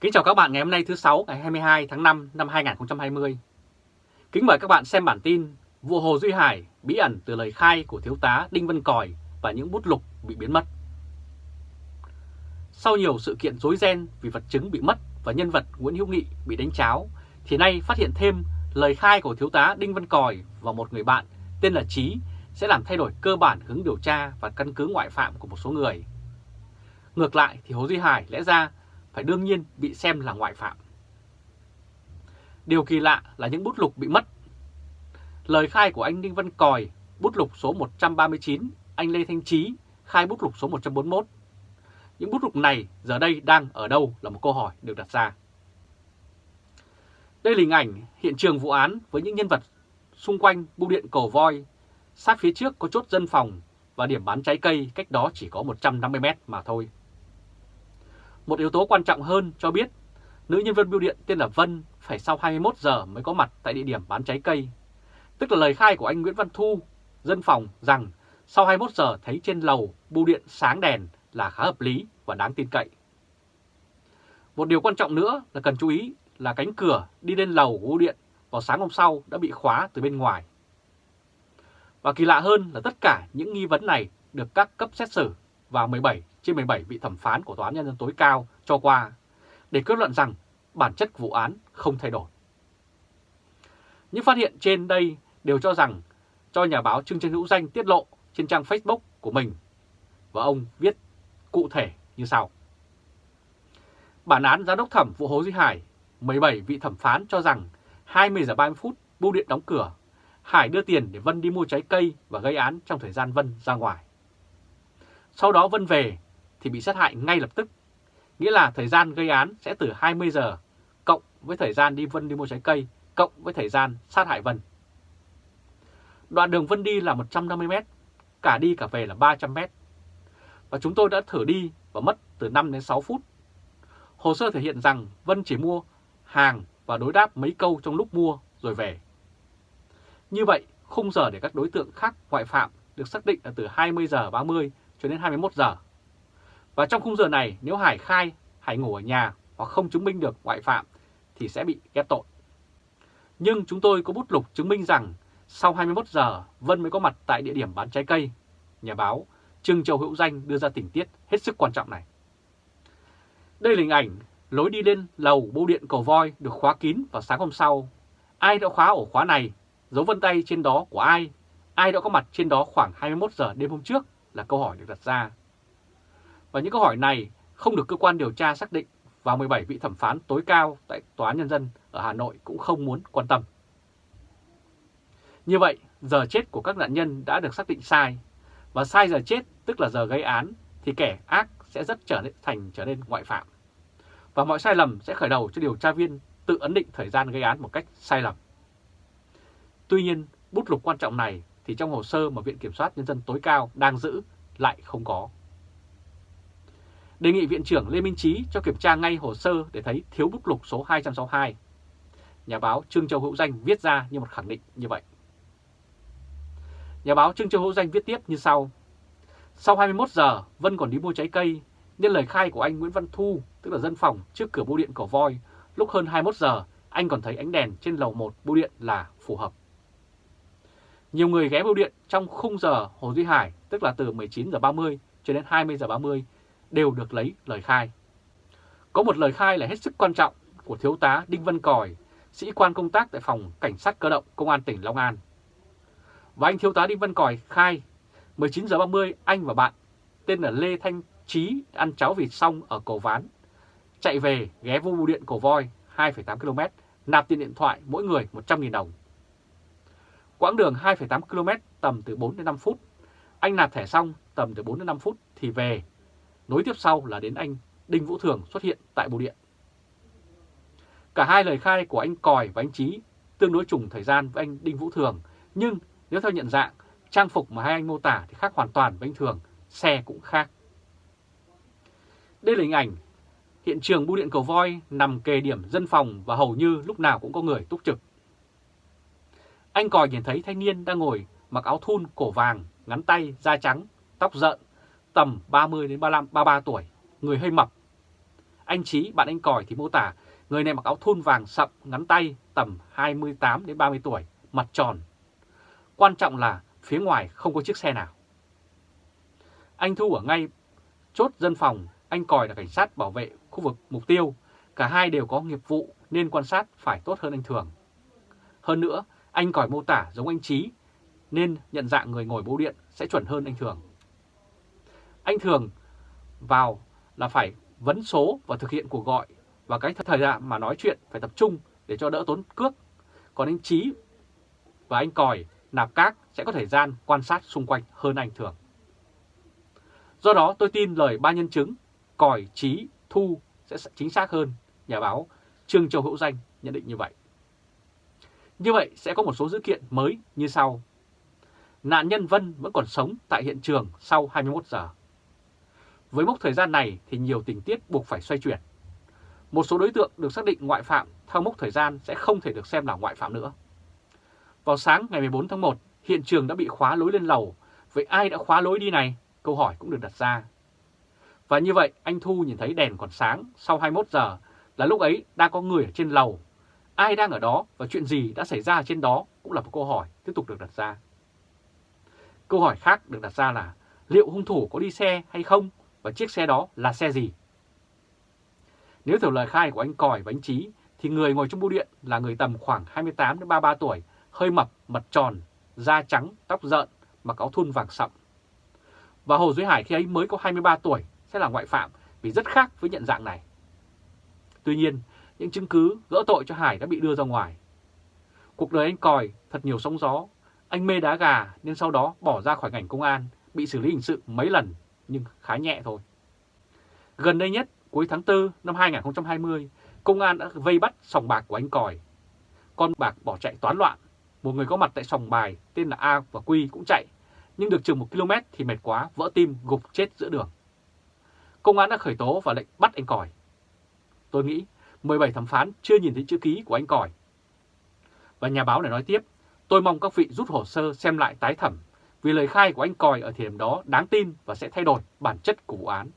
Kính chào các bạn ngày hôm nay thứ sáu ngày 22 tháng 5 năm 2020. Kính mời các bạn xem bản tin Vụ Hồ Duy Hải bí ẩn từ lời khai của thiếu tá Đinh Văn Còi và những bút lục bị biến mất. Sau nhiều sự kiện rối ren vì vật chứng bị mất và nhân vật Nguyễn Hữu Nghị bị đánh cháo, thì nay phát hiện thêm lời khai của thiếu tá Đinh Văn Còi và một người bạn tên là Trí sẽ làm thay đổi cơ bản hướng điều tra và căn cứ ngoại phạm của một số người. Ngược lại thì Hồ Duy Hải lẽ ra phải đương nhiên bị xem là ngoại phạm. Điều kỳ lạ là những bút lục bị mất. Lời khai của anh Đinh Văn Còi, bút lục số 139, anh Lê Thanh Trí khai bút lục số 141. Những bút lục này giờ đây đang ở đâu là một câu hỏi được đặt ra. Đây là hình ảnh hiện trường vụ án với những nhân vật xung quanh bưu điện cầu voi. Sát phía trước có chốt dân phòng và điểm bán trái cây cách đó chỉ có 150 mét mà thôi. Một yếu tố quan trọng hơn cho biết nữ nhân viên bưu điện tên là Vân phải sau 21 giờ mới có mặt tại địa điểm bán trái cây. Tức là lời khai của anh Nguyễn Văn Thu, dân phòng rằng sau 21 giờ thấy trên lầu bưu điện sáng đèn là khá hợp lý và đáng tin cậy. Một điều quan trọng nữa là cần chú ý là cánh cửa đi lên lầu của bưu điện vào sáng hôm sau đã bị khóa từ bên ngoài. Và kỳ lạ hơn là tất cả những nghi vấn này được các cấp xét xử vào 17 trên 17 vị thẩm phán của Tòa án Nhân dân tối cao cho qua để kết luận rằng bản chất vụ án không thay đổi. Những phát hiện trên đây đều cho rằng cho nhà báo Trương Trân Hữu Danh tiết lộ trên trang Facebook của mình và ông viết cụ thể như sau. Bản án giám đốc thẩm vụ Hồ Duy Hải, 17 vị thẩm phán cho rằng 20 giờ 30 phút bưu điện đóng cửa, Hải đưa tiền để Vân đi mua trái cây và gây án trong thời gian Vân ra ngoài. Sau đó Vân về thì bị sát hại ngay lập tức, nghĩa là thời gian gây án sẽ từ 20 giờ cộng với thời gian đi Vân đi mua trái cây cộng với thời gian sát hại Vân. Đoạn đường Vân đi là 150 m, cả đi cả về là 300 m. Và chúng tôi đã thử đi và mất từ 5 đến 6 phút. Hồ sơ thể hiện rằng Vân chỉ mua hàng và đối đáp mấy câu trong lúc mua rồi về. Như vậy, khung giờ để các đối tượng khác ngoại phạm được xác định là từ 20 giờ 30 cho đến 21 giờ. Và trong khung giờ này, nếu Hải khai Hải ngủ ở nhà hoặc không chứng minh được ngoại phạm thì sẽ bị ghép tội. Nhưng chúng tôi có bút lục chứng minh rằng sau 21 giờ Vân mới có mặt tại địa điểm bán trái cây. Nhà báo Trương Châu Hữu Danh đưa ra tình tiết hết sức quan trọng này. Đây là hình ảnh lối đi lên lầu bưu điện cầu voi được khóa kín vào sáng hôm sau. Ai đã khóa ổ khóa này? Dấu vân tay trên đó của ai? Ai đã có mặt trên đó khoảng 21 giờ đêm hôm trước là câu hỏi được đặt ra. Và những câu hỏi này không được cơ quan điều tra xác định và 17 vị thẩm phán tối cao tại Tòa án Nhân dân ở Hà Nội cũng không muốn quan tâm. Như vậy, giờ chết của các nạn nhân đã được xác định sai, và sai giờ chết tức là giờ gây án thì kẻ ác sẽ rất trở nên thành trở nên ngoại phạm. Và mọi sai lầm sẽ khởi đầu cho điều tra viên tự ấn định thời gian gây án một cách sai lầm. Tuy nhiên, bút lục quan trọng này thì trong hồ sơ mà Viện Kiểm soát Nhân dân tối cao đang giữ lại không có. Đề nghị Viện trưởng Lê Minh Trí cho kiểm tra ngay hồ sơ để thấy thiếu bút lục số 262. Nhà báo Trương Châu Hữu Danh viết ra như một khẳng định như vậy. Nhà báo Trương Châu Hữu Danh viết tiếp như sau. Sau 21 giờ, Vân còn đi mua trái cây, nên lời khai của anh Nguyễn Văn Thu, tức là dân phòng trước cửa bưu điện cổ Voi, lúc hơn 21 giờ, anh còn thấy ánh đèn trên lầu 1 bưu điện là phù hợp. Nhiều người ghé bưu điện trong khung giờ Hồ Duy Hải, tức là từ 19 giờ 30 cho đến 20 giờ 30, đều được lấy lời khai. Có một lời khai là hết sức quan trọng của Thiếu tá Đinh Văn Còi, sĩ quan công tác tại phòng Cảnh sát cơ động Công an tỉnh Long An. Và anh Thiếu tá Đinh Văn Còi khai 19 giờ 30 anh và bạn tên là Lê Thanh Trí ăn cháo vịt xong ở cầu Ván. Chạy về ghé vô bưu điện cầu voi 2,8 km, nạp tiền điện thoại mỗi người 100.000 đồng. Quãng đường 2,8 km tầm từ 4 đến 5 phút. Anh nạp thẻ xong tầm từ 4 đến 5 phút thì về. Nối tiếp sau là đến anh Đinh Vũ Thường xuất hiện tại bưu điện. Cả hai lời khai của anh Còi và anh Trí tương đối trùng thời gian với anh Đinh Vũ Thường, nhưng nếu theo nhận dạng, trang phục mà hai anh mô tả thì khác hoàn toàn với anh Thường, xe cũng khác. Đây là hình ảnh hiện trường bưu điện cầu voi nằm kề điểm dân phòng và hầu như lúc nào cũng có người túc trực. Anh còi nhìn thấy thanh niên đang ngồi mặc áo thun cổ vàng, ngắn tay, da trắng, tóc rợn, tầm 30 đến 35, 33 tuổi, người hơi mập. Anh Trí, bạn anh Còi thì mô tả người này mặc áo thun vàng sậm, ngắn tay, tầm 28 đến 30 tuổi, mặt tròn. Quan trọng là phía ngoài không có chiếc xe nào. Anh Thu ở ngay chốt dân phòng, anh Còi là cảnh sát bảo vệ khu vực mục tiêu. Cả hai đều có nghiệp vụ nên quan sát phải tốt hơn anh Thường. Hơn nữa, anh Còi mô tả giống anh Trí nên nhận dạng người ngồi bố điện sẽ chuẩn hơn anh Thường. Anh Thường vào là phải vấn số và thực hiện cuộc gọi và cái thời gian mà nói chuyện phải tập trung để cho đỡ tốn cước. Còn anh Trí và anh Còi nạp cát sẽ có thời gian quan sát xung quanh hơn anh Thường. Do đó tôi tin lời ba nhân chứng Còi, Trí, Thu sẽ chính xác hơn, nhà báo Trương Châu Hữu Danh nhận định như vậy. Như vậy sẽ có một số dữ kiện mới như sau. Nạn nhân Vân vẫn còn sống tại hiện trường sau 21 giờ. Với mốc thời gian này thì nhiều tình tiết buộc phải xoay chuyển. Một số đối tượng được xác định ngoại phạm theo mốc thời gian sẽ không thể được xem là ngoại phạm nữa. Vào sáng ngày 14 tháng 1, hiện trường đã bị khóa lối lên lầu. Vậy ai đã khóa lối đi này? Câu hỏi cũng được đặt ra. Và như vậy, anh Thu nhìn thấy đèn còn sáng sau 21 giờ là lúc ấy đang có người ở trên lầu. Ai đang ở đó và chuyện gì đã xảy ra trên đó cũng là một câu hỏi tiếp tục được đặt ra. Câu hỏi khác được đặt ra là liệu hung thủ có đi xe hay không và chiếc xe đó là xe gì? Nếu theo lời khai của anh Còi và anh Trí thì người ngồi trong bưu điện là người tầm khoảng 28 đến 33 tuổi, hơi mập, mặt tròn, da trắng, tóc rợn, mặc áo thun vàng sậm. Và Hồ Duy Hải khi ấy mới có 23 tuổi sẽ là ngoại phạm vì rất khác với nhận dạng này. Tuy nhiên, những chứng cứ gỡ tội cho Hải đã bị đưa ra ngoài. Cuộc đời anh Còi thật nhiều sóng gió, anh mê đá gà nên sau đó bỏ ra khỏi ngành công an, bị xử lý hình sự mấy lần nhưng khá nhẹ thôi. Gần đây nhất, cuối tháng 4 năm 2020, công an đã vây bắt sòng bạc của anh Còi. Con bạc bỏ chạy toán loạn, một người có mặt tại sòng bài tên là A và Quy cũng chạy, nhưng được chừng một km thì mệt quá, vỡ tim, gục chết giữa đường. Công an đã khởi tố và lệnh bắt anh Còi. Tôi nghĩ 17 thẩm phán chưa nhìn thấy chữ ký của anh Còi. Và nhà báo này nói tiếp, tôi mong các vị rút hồ sơ xem lại tái thẩm vì lời khai của anh Còi ở thời điểm đó đáng tin và sẽ thay đổi bản chất của vụ án.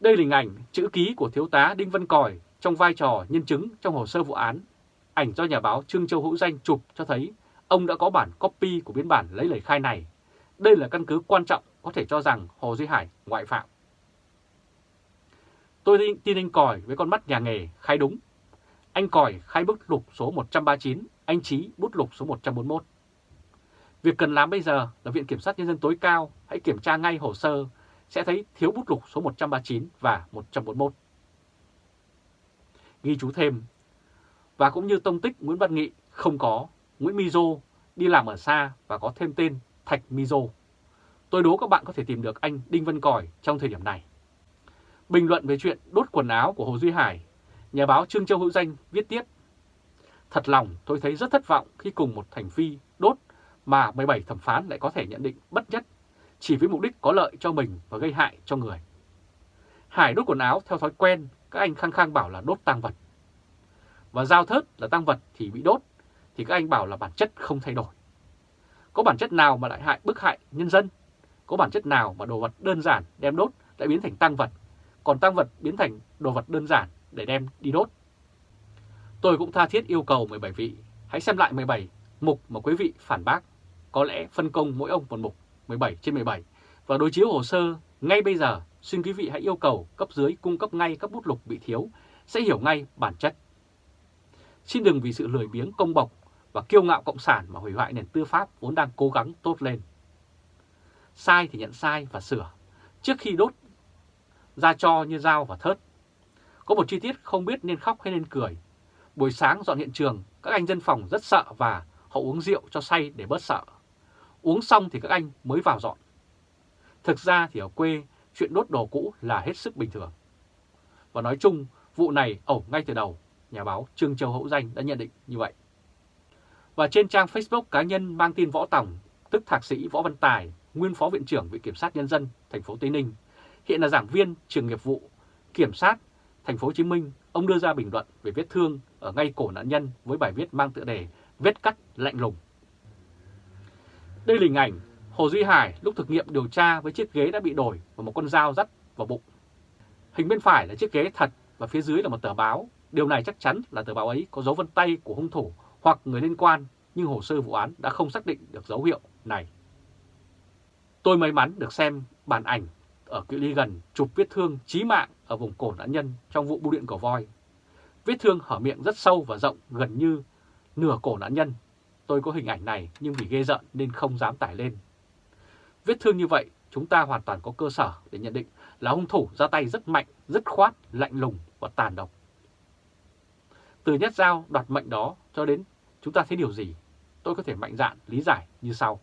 Đây là hình ảnh chữ ký của thiếu tá Đinh Văn Còi trong vai trò nhân chứng trong hồ sơ vụ án. Ảnh do nhà báo Trương Châu Hữu Danh chụp cho thấy ông đã có bản copy của biên bản lấy lời khai này. Đây là căn cứ quan trọng có thể cho rằng Hồ Duy Hải ngoại phạm. Tôi tin anh Còi với con mắt nhà nghề khai đúng. Anh Còi khai bút lục số 139, anh Trí bút lục số 141. Việc cần làm bây giờ là Viện Kiểm sát Nhân dân tối cao hãy kiểm tra ngay hồ sơ sẽ thấy thiếu bút lục số 139 và 141. Ghi chú thêm, và cũng như tông tích Nguyễn Văn Nghị không có, Nguyễn Mizo đi làm ở xa và có thêm tên Thạch Mizo. Tôi đố các bạn có thể tìm được anh Đinh Văn Còi trong thời điểm này. Bình luận về chuyện đốt quần áo của Hồ Duy Hải, nhà báo Trương Châu Hữu Danh viết tiếp. Thật lòng tôi thấy rất thất vọng khi cùng một thành phi đốt mà 17 thẩm phán lại có thể nhận định bất nhất chỉ với mục đích có lợi cho mình và gây hại cho người. Hải đốt quần áo theo thói quen, các anh khăng khăng bảo là đốt tăng vật. Và giao thớt là tăng vật thì bị đốt, thì các anh bảo là bản chất không thay đổi. Có bản chất nào mà lại hại bức hại nhân dân? Có bản chất nào mà đồ vật đơn giản đem đốt lại biến thành tăng vật, còn tăng vật biến thành đồ vật đơn giản để đem đi đốt? Tôi cũng tha thiết yêu cầu 17 vị, hãy xem lại 17 mục mà quý vị phản bác. Có lẽ phân công mỗi ông một mục 17 trên 17 và đối chiếu hồ sơ ngay bây giờ, xin quý vị hãy yêu cầu cấp dưới cung cấp ngay các bút lục bị thiếu, sẽ hiểu ngay bản chất. Xin đừng vì sự lười biếng công bộc và kiêu ngạo cộng sản mà hủy hoại nền tư pháp vốn đang cố gắng tốt lên. Sai thì nhận sai và sửa, trước khi đốt ra cho như dao và thớt. Có một chi tiết không biết nên khóc hay nên cười. Buổi sáng dọn hiện trường, các anh dân phòng rất sợ và họ uống rượu cho say để bớt sợ. Uống xong thì các anh mới vào dọn. Thực ra thì ở quê, chuyện đốt đồ cũ là hết sức bình thường. Và nói chung, vụ này ẩu ngay từ đầu, nhà báo Trương Châu Hữu Danh đã nhận định như vậy. Và trên trang Facebook cá nhân mang tin Võ Tòng, tức Thạc sĩ Võ Văn Tài, nguyên Phó Viện trưởng Viện Kiểm sát Nhân dân thành phố Tây Ninh, hiện là giảng viên trường nghiệp vụ Kiểm sát thành phố Hồ Chí Minh, ông đưa ra bình luận về vết thương ở ngay cổ nạn nhân với bài viết mang tựa đề Vết cắt lạnh lùng. Đây là hình ảnh Hồ Duy Hải lúc thực nghiệm điều tra với chiếc ghế đã bị đổi và một con dao dắt vào bụng. Hình bên phải là chiếc ghế thật và phía dưới là một tờ báo. Điều này chắc chắn là tờ báo ấy có dấu vân tay của hung thủ hoặc người liên quan, nhưng hồ sơ vụ án đã không xác định được dấu hiệu này. Tôi may mắn được xem bản ảnh ở cự ly gần chụp vết thương chí mạng ở vùng cổ nạn nhân trong vụ bưu điện cổ voi. Vết thương hở miệng rất sâu và rộng gần như nửa cổ nạn nhân. Tôi có hình ảnh này nhưng vì ghê giận nên không dám tải lên. Vết thương như vậy chúng ta hoàn toàn có cơ sở để nhận định là hung thủ ra tay rất mạnh, rất khoát, lạnh lùng và tàn độc. Từ nhát dao đoạt mệnh đó cho đến chúng ta thấy điều gì? Tôi có thể mạnh dạn lý giải như sau.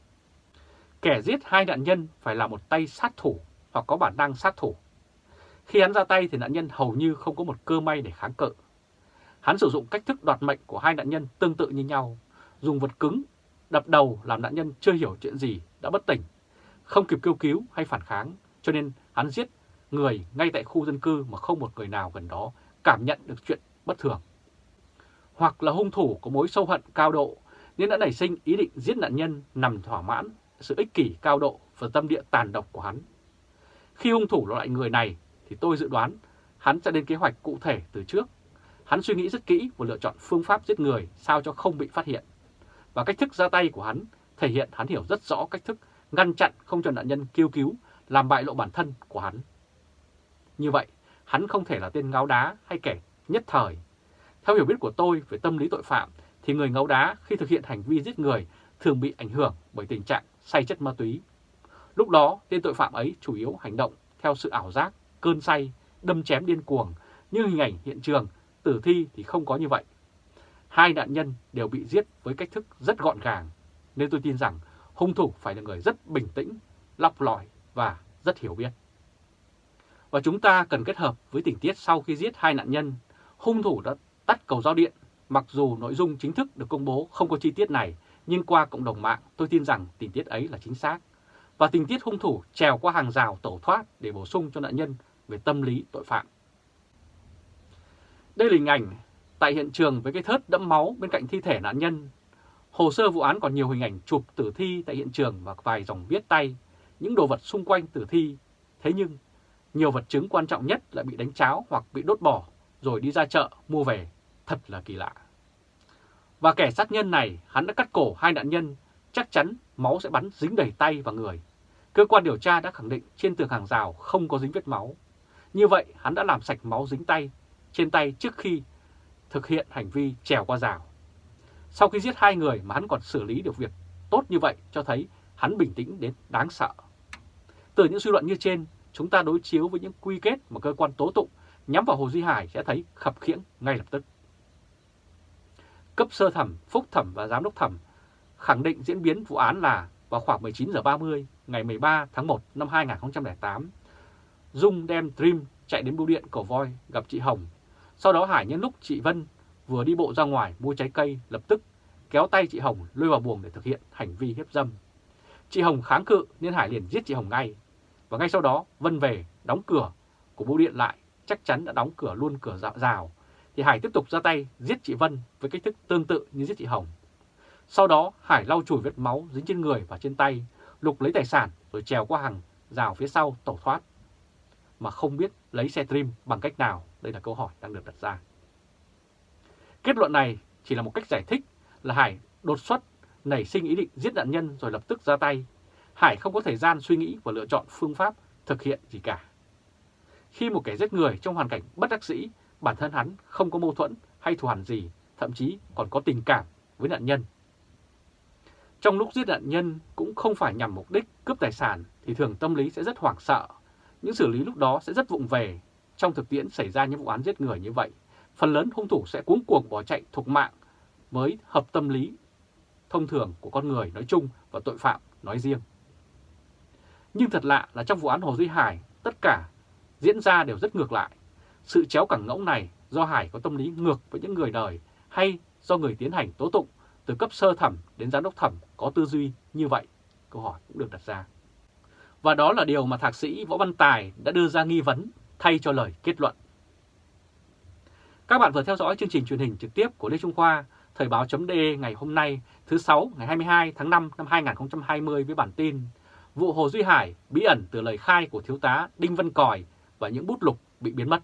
Kẻ giết hai nạn nhân phải là một tay sát thủ hoặc có bản năng sát thủ. Khi hắn ra tay thì nạn nhân hầu như không có một cơ may để kháng cự. Hắn sử dụng cách thức đoạt mệnh của hai nạn nhân tương tự như nhau, dùng vật cứng, đập đầu làm nạn nhân chưa hiểu chuyện gì, đã bất tỉnh, không kịp kêu cứu hay phản kháng, cho nên hắn giết người ngay tại khu dân cư mà không một người nào gần đó cảm nhận được chuyện bất thường. Hoặc là hung thủ có mối sâu hận cao độ nên đã nảy sinh ý định giết nạn nhân nằm thỏa mãn sự ích kỷ cao độ và tâm địa tàn độc của hắn. Khi hung thủ loại người này thì tôi dự đoán hắn sẽ lên kế hoạch cụ thể từ trước. Hắn suy nghĩ rất kỹ và lựa chọn phương pháp giết người sao cho không bị phát hiện. Và cách thức ra tay của hắn thể hiện hắn hiểu rất rõ cách thức ngăn chặn không cho nạn nhân kêu cứu, làm bại lộ bản thân của hắn. Như vậy, hắn không thể là tên ngáo đá hay kẻ nhất thời. Theo hiểu biết của tôi về tâm lý tội phạm, thì người ngáo đá khi thực hiện hành vi giết người thường bị ảnh hưởng bởi tình trạng say chất ma túy. Lúc đó, tên tội phạm ấy chủ yếu hành động theo sự ảo giác, cơn say, đâm chém điên cuồng, nhưng hình ảnh hiện trường, tử thi thì không có như vậy. Hai nạn nhân đều bị giết với cách thức rất gọn gàng, nên tôi tin rằng hung thủ phải là người rất bình tĩnh, lọc lõi và rất hiểu biết. Và chúng ta cần kết hợp với tình tiết sau khi giết hai nạn nhân, hung thủ đã tắt cầu giao điện. Mặc dù nội dung chính thức được công bố không có chi tiết này, nhưng qua cộng đồng mạng tôi tin rằng tình tiết ấy là chính xác. Và tình tiết hung thủ trèo qua hàng rào tẩu thoát để bổ sung cho nạn nhân về tâm lý tội phạm. Đây là hình ảnh tại hiện trường với cái thớt đẫm máu bên cạnh thi thể nạn nhân. Hồ sơ vụ án còn nhiều hình ảnh chụp tử thi tại hiện trường và vài dòng viết tay, những đồ vật xung quanh tử thi. Thế nhưng, nhiều vật chứng quan trọng nhất lại bị đánh cháo hoặc bị đốt bỏ rồi đi ra chợ mua về. Thật là kỳ lạ. Và kẻ sát nhân này, hắn đã cắt cổ hai nạn nhân, chắc chắn máu sẽ bắn dính đầy tay và người. Cơ quan điều tra đã khẳng định trên tường hàng rào không có dính vết máu. Như vậy, hắn đã làm sạch máu dính tay trên tay trước khi thực hiện hành vi trèo qua rào. Sau khi giết hai người mà hắn còn xử lý được việc tốt như vậy cho thấy hắn bình tĩnh đến đáng sợ. Từ những suy luận như trên, chúng ta đối chiếu với những quy kết mà cơ quan tố tụng nhắm vào Hồ Duy Hải sẽ thấy khập khiễng ngay lập tức. Cấp sơ thẩm, phúc thẩm và giám đốc thẩm khẳng định diễn biến vụ án là vào khoảng 19 giờ 30 ngày 13 tháng 1 năm 2008, Dung đem Dream chạy đến bưu điện Cổ Voi gặp chị Hồng. Sau đó Hải nhân lúc chị Vân vừa đi bộ ra ngoài mua trái cây lập tức kéo tay chị Hồng lôi vào buồng để thực hiện hành vi hiếp dâm. Chị Hồng kháng cự nên Hải liền giết chị Hồng ngay. Và ngay sau đó Vân về đóng cửa của bưu điện lại, chắc chắn đã đóng cửa luôn cửa rào, rào. Thì Hải tiếp tục ra tay giết chị Vân với cách thức tương tự như giết chị Hồng. Sau đó Hải lau chùi vết máu dính trên người và trên tay, lục lấy tài sản rồi trèo qua hàng rào phía sau tẩu thoát. Mà không biết lấy xe trim bằng cách nào, đây là câu hỏi đang được đặt ra. Kết luận này chỉ là một cách giải thích là Hải đột xuất nảy sinh ý định giết nạn nhân rồi lập tức ra tay. Hải không có thời gian suy nghĩ và lựa chọn phương pháp thực hiện gì cả. Khi một kẻ giết người trong hoàn cảnh bất đắc dĩ, bản thân hắn không có mâu thuẫn hay thù hằn gì, thậm chí còn có tình cảm với nạn nhân. Trong lúc giết nạn nhân cũng không phải nhằm mục đích cướp tài sản thì thường tâm lý sẽ rất hoảng sợ. Những xử lý lúc đó sẽ rất vụng về. Trong thực tiễn xảy ra những vụ án giết người như vậy, phần lớn hung thủ sẽ cuống cuồng bỏ chạy thục mạng mới hợp tâm lý thông thường của con người nói chung và tội phạm nói riêng. Nhưng thật lạ là trong vụ án Hồ Duy Hải, tất cả diễn ra đều rất ngược lại. Sự chéo cẳng ngỗng này do Hải có tâm lý ngược với những người đời hay do người tiến hành tố tụng từ cấp sơ thẩm đến giám đốc thẩm có tư duy như vậy? Câu hỏi cũng được đặt ra. Và đó là điều mà Thạc sĩ Võ Văn Tài đã đưa ra nghi vấn thay cho lời kết luận. Các bạn vừa theo dõi chương trình truyền hình trực tiếp của Lê Trung Khoa, Thời báo .de ngày hôm nay thứ 6 ngày 22 tháng 5 năm 2020 với bản tin Vụ Hồ Duy Hải bí ẩn từ lời khai của Thiếu tá Đinh Văn Còi và những bút lục bị biến mất.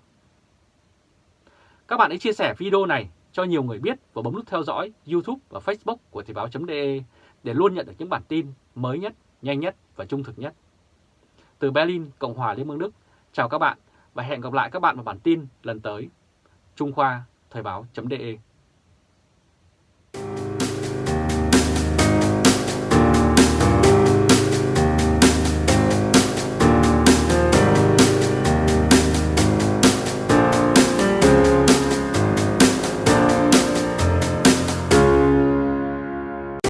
Các bạn hãy chia sẻ video này cho nhiều người biết và bấm nút theo dõi YouTube và Facebook của Thời báo.de để luôn nhận được những bản tin mới nhất, nhanh nhất và trung thực nhất. Từ Berlin, Cộng hòa Liên bang Đức, chào các bạn và hẹn gặp lại các bạn vào bản tin lần tới. Trung Khoa, Thời báo.de